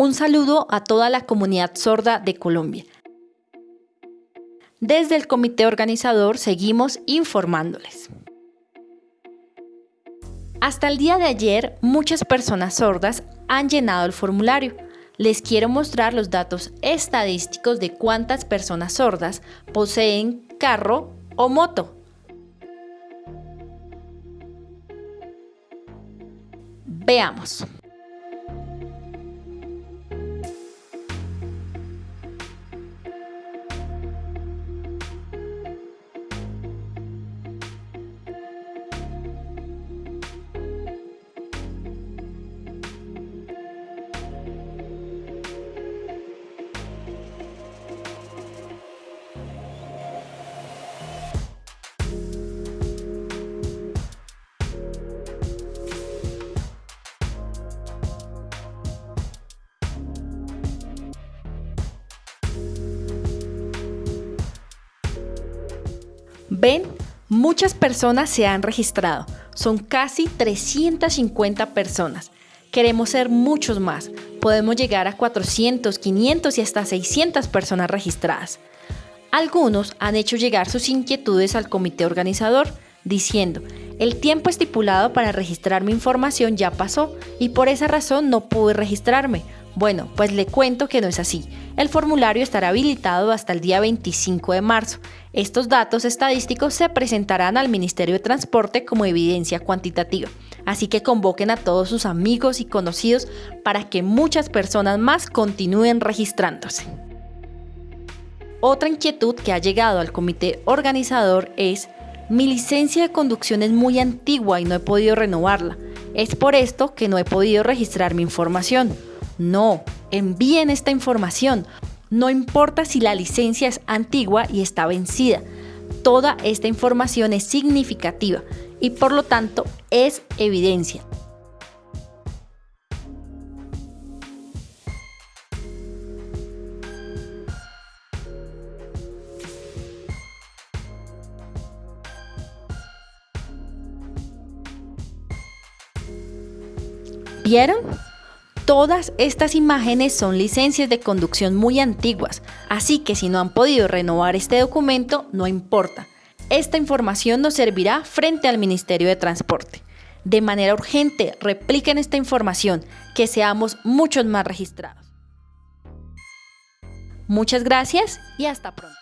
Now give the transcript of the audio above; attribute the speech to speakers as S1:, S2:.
S1: Un saludo a toda la comunidad sorda de Colombia. Desde el comité organizador seguimos informándoles. Hasta el día de ayer, muchas personas sordas han llenado el formulario. Les quiero mostrar los datos estadísticos de cuántas personas sordas poseen carro o moto. Veamos. Ven, muchas personas se han registrado. Son casi 350 personas. Queremos ser muchos más. Podemos llegar a 400, 500 y hasta 600 personas registradas. Algunos han hecho llegar sus inquietudes al comité organizador, diciendo, el tiempo estipulado para registrar mi información ya pasó y por esa razón no pude registrarme. Bueno, pues le cuento que no es así. El formulario estará habilitado hasta el día 25 de marzo. Estos datos estadísticos se presentarán al Ministerio de Transporte como evidencia cuantitativa. Así que convoquen a todos sus amigos y conocidos para que muchas personas más continúen registrándose. Otra inquietud que ha llegado al comité organizador es mi licencia de conducción es muy antigua y no he podido renovarla. Es por esto que no he podido registrar mi información. No, envíen esta información. No importa si la licencia es antigua y está vencida. Toda esta información es significativa y por lo tanto es evidencia. ¿Vieron? Todas estas imágenes son licencias de conducción muy antiguas, así que si no han podido renovar este documento, no importa. Esta información nos servirá frente al Ministerio de Transporte. De manera urgente, repliquen esta información, que seamos muchos más registrados. Muchas gracias y hasta pronto.